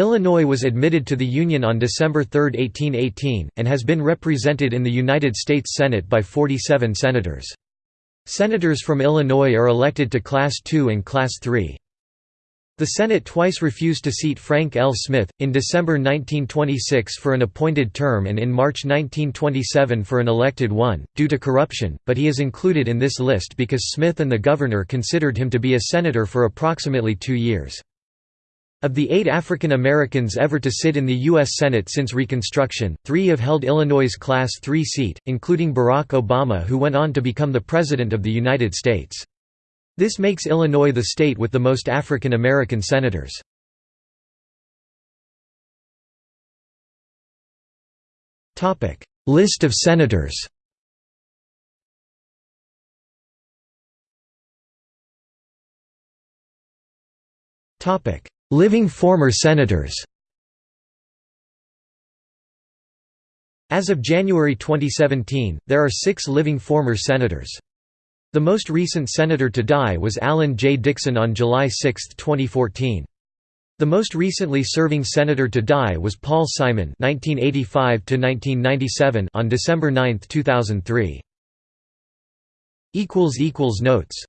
Illinois was admitted to the Union on December 3, 1818, and has been represented in the United States Senate by 47 senators. Senators from Illinois are elected to Class II and Class III. The Senate twice refused to seat Frank L. Smith, in December 1926 for an appointed term and in March 1927 for an elected one, due to corruption, but he is included in this list because Smith and the governor considered him to be a senator for approximately two years. Of the eight African Americans ever to sit in the U.S. Senate since Reconstruction, three have held Illinois' Class III seat, including Barack Obama who went on to become the President of the United States. This makes Illinois the state with the most African American senators. List of senators Living former senators As of January 2017, there are six living former senators. The most recent senator to die was Alan J. Dixon on July 6, 2014. The most recently serving senator to die was Paul Simon (1985–1997) on December 9, 2003. Notes